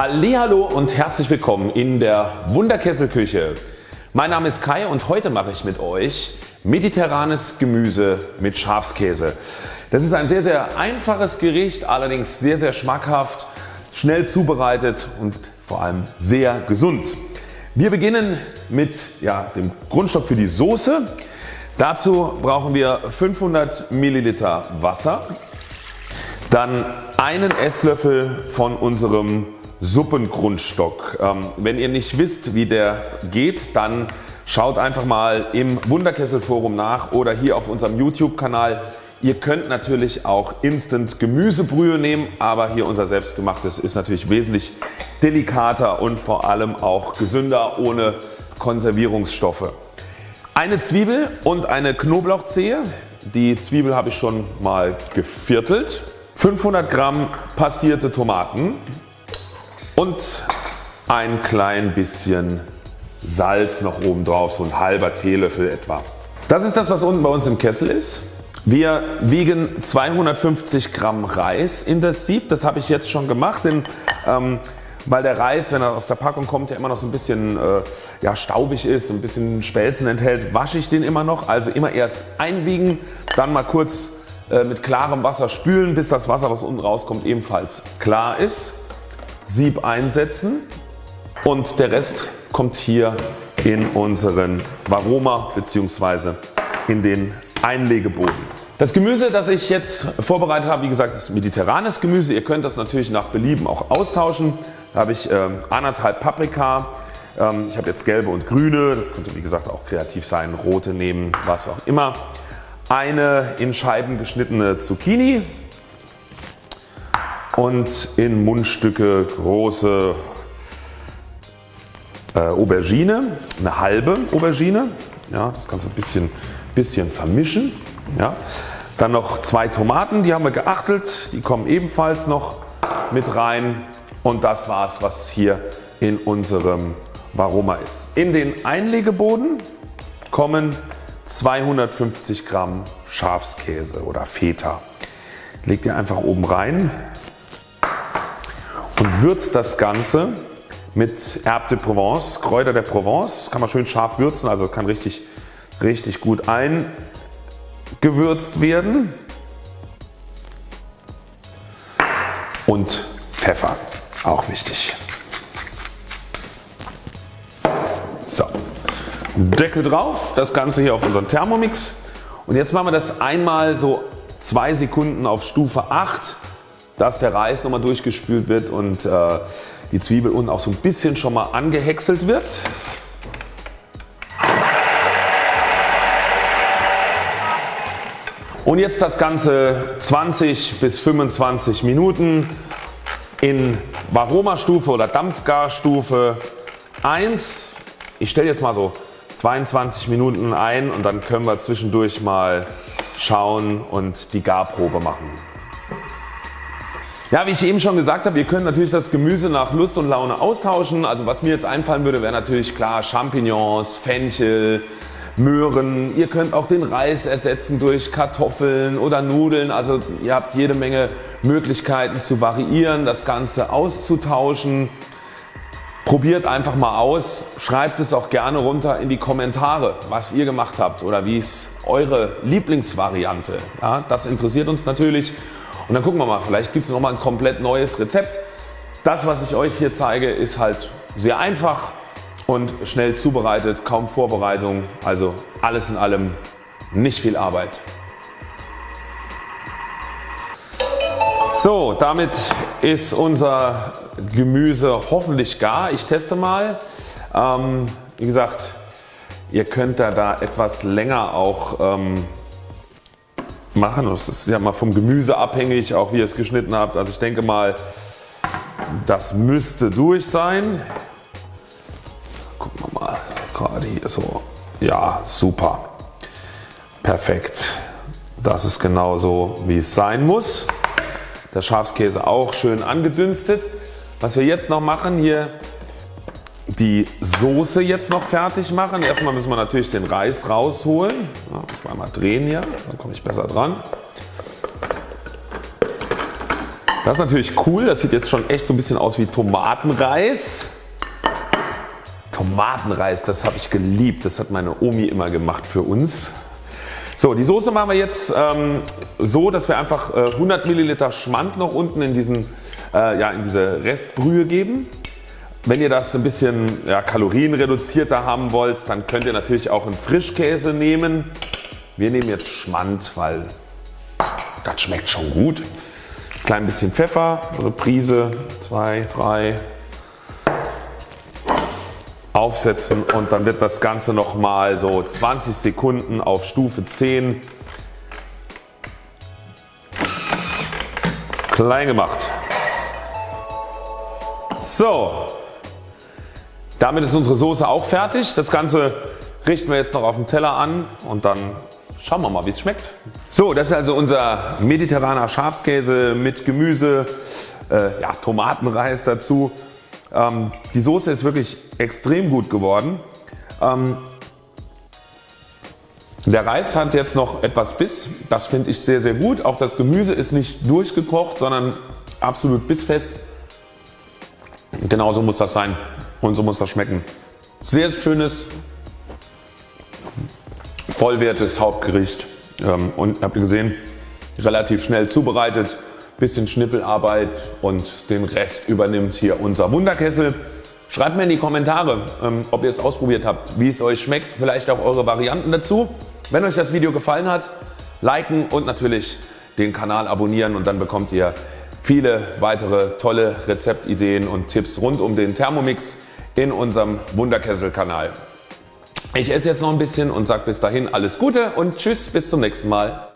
Hallo und herzlich willkommen in der Wunderkesselküche. Mein Name ist Kai und heute mache ich mit euch mediterranes Gemüse mit Schafskäse. Das ist ein sehr sehr einfaches Gericht, allerdings sehr sehr schmackhaft, schnell zubereitet und vor allem sehr gesund. Wir beginnen mit ja, dem Grundstock für die Soße. Dazu brauchen wir 500 Milliliter Wasser, dann einen Esslöffel von unserem Suppengrundstock. Ähm, wenn ihr nicht wisst wie der geht, dann schaut einfach mal im Wunderkessel Forum nach oder hier auf unserem YouTube Kanal. Ihr könnt natürlich auch Instant Gemüsebrühe nehmen, aber hier unser selbstgemachtes ist natürlich wesentlich delikater und vor allem auch gesünder ohne Konservierungsstoffe. Eine Zwiebel und eine Knoblauchzehe. Die Zwiebel habe ich schon mal geviertelt. 500 Gramm passierte Tomaten und ein klein bisschen Salz noch oben drauf, so ein halber Teelöffel etwa. Das ist das was unten bei uns im Kessel ist. Wir wiegen 250 Gramm Reis in das Sieb. Das habe ich jetzt schon gemacht, denn ähm, weil der Reis wenn er aus der Packung kommt ja immer noch so ein bisschen äh, ja, staubig ist, ein bisschen Spelzen enthält, wasche ich den immer noch. Also immer erst einwiegen, dann mal kurz äh, mit klarem Wasser spülen bis das Wasser was unten rauskommt ebenfalls klar ist. Sieb einsetzen und der Rest kommt hier in unseren Varoma bzw. in den Einlegeboden. Das Gemüse das ich jetzt vorbereitet habe wie gesagt ist mediterranes Gemüse. Ihr könnt das natürlich nach Belieben auch austauschen. Da habe ich ähm, anderthalb Paprika, ähm, ich habe jetzt gelbe und grüne, könnte wie gesagt auch kreativ sein, rote nehmen, was auch immer. Eine in Scheiben geschnittene Zucchini und in Mundstücke große äh, Aubergine, eine halbe Aubergine. Ja, das kannst du ein bisschen, bisschen vermischen. Ja. Dann noch zwei Tomaten, die haben wir geachtelt, die kommen ebenfalls noch mit rein und das war's was hier in unserem Varoma ist. In den Einlegeboden kommen 250 Gramm Schafskäse oder Feta. Legt ihr einfach oben rein und würzt das Ganze mit Herbe de Provence, Kräuter der Provence. Kann man schön scharf würzen, also kann richtig, richtig gut ein gewürzt werden und Pfeffer, auch wichtig. So, Deckel drauf, das Ganze hier auf unseren Thermomix und jetzt machen wir das einmal so 2 Sekunden auf Stufe 8, dass der Reis nochmal durchgespült wird und äh, die Zwiebel unten auch so ein bisschen schon mal angehäckselt wird. Und jetzt das Ganze 20 bis 25 Minuten in Varoma Stufe oder Dampfgarstufe 1. Ich stelle jetzt mal so 22 Minuten ein und dann können wir zwischendurch mal schauen und die Garprobe machen. Ja wie ich eben schon gesagt habe, ihr könnt natürlich das Gemüse nach Lust und Laune austauschen. Also was mir jetzt einfallen würde wäre natürlich klar Champignons, Fenchel, Möhren. Ihr könnt auch den Reis ersetzen durch Kartoffeln oder Nudeln. Also ihr habt jede Menge Möglichkeiten zu variieren, das Ganze auszutauschen. Probiert einfach mal aus. Schreibt es auch gerne runter in die Kommentare was ihr gemacht habt oder wie ist eure Lieblingsvariante. Ja, das interessiert uns natürlich und dann gucken wir mal vielleicht gibt es nochmal ein komplett neues Rezept. Das was ich euch hier zeige ist halt sehr einfach und schnell zubereitet, kaum Vorbereitung, also alles in allem nicht viel Arbeit. So, damit ist unser Gemüse hoffentlich gar. Ich teste mal. Ähm, wie gesagt, ihr könnt da, da etwas länger auch ähm, machen. Das ist ja mal vom Gemüse abhängig, auch wie ihr es geschnitten habt. Also ich denke mal, das müsste durch sein gerade hier so. Ja super. Perfekt. Das ist genauso wie es sein muss. Der Schafskäse auch schön angedünstet. Was wir jetzt noch machen hier die Soße jetzt noch fertig machen. Erstmal müssen wir natürlich den Reis rausholen. Ja, ich mal drehen hier, dann komme ich besser dran. Das ist natürlich cool, das sieht jetzt schon echt so ein bisschen aus wie Tomatenreis. Tomatenreis, das habe ich geliebt, das hat meine Omi immer gemacht für uns. So, die Soße machen wir jetzt ähm, so, dass wir einfach äh, 100 Milliliter Schmand noch unten in, diesen, äh, ja, in diese Restbrühe geben. Wenn ihr das ein bisschen ja, kalorienreduzierter haben wollt, dann könnt ihr natürlich auch einen Frischkäse nehmen. Wir nehmen jetzt Schmand, weil das schmeckt schon gut. Klein bisschen Pfeffer, eine Prise, 2, 3, aufsetzen und dann wird das Ganze nochmal so 20 Sekunden auf Stufe 10 klein gemacht. So, damit ist unsere Soße auch fertig. Das Ganze richten wir jetzt noch auf dem Teller an und dann schauen wir mal wie es schmeckt. So das ist also unser mediterraner Schafskäse mit Gemüse, äh, ja, Tomatenreis dazu ähm, die Soße ist wirklich extrem gut geworden. Ähm, der Reis hat jetzt noch etwas Biss, das finde ich sehr sehr gut. Auch das Gemüse ist nicht durchgekocht, sondern absolut bissfest. Genauso muss das sein und so muss das schmecken. Sehr schönes, vollwertiges Hauptgericht ähm, und habt ihr gesehen, relativ schnell zubereitet bisschen Schnippelarbeit und den Rest übernimmt hier unser Wunderkessel. Schreibt mir in die Kommentare ähm, ob ihr es ausprobiert habt, wie es euch schmeckt, vielleicht auch eure Varianten dazu. Wenn euch das Video gefallen hat, liken und natürlich den Kanal abonnieren und dann bekommt ihr viele weitere tolle Rezeptideen und Tipps rund um den Thermomix in unserem Wunderkessel Kanal. Ich esse jetzt noch ein bisschen und sage bis dahin alles Gute und Tschüss bis zum nächsten Mal.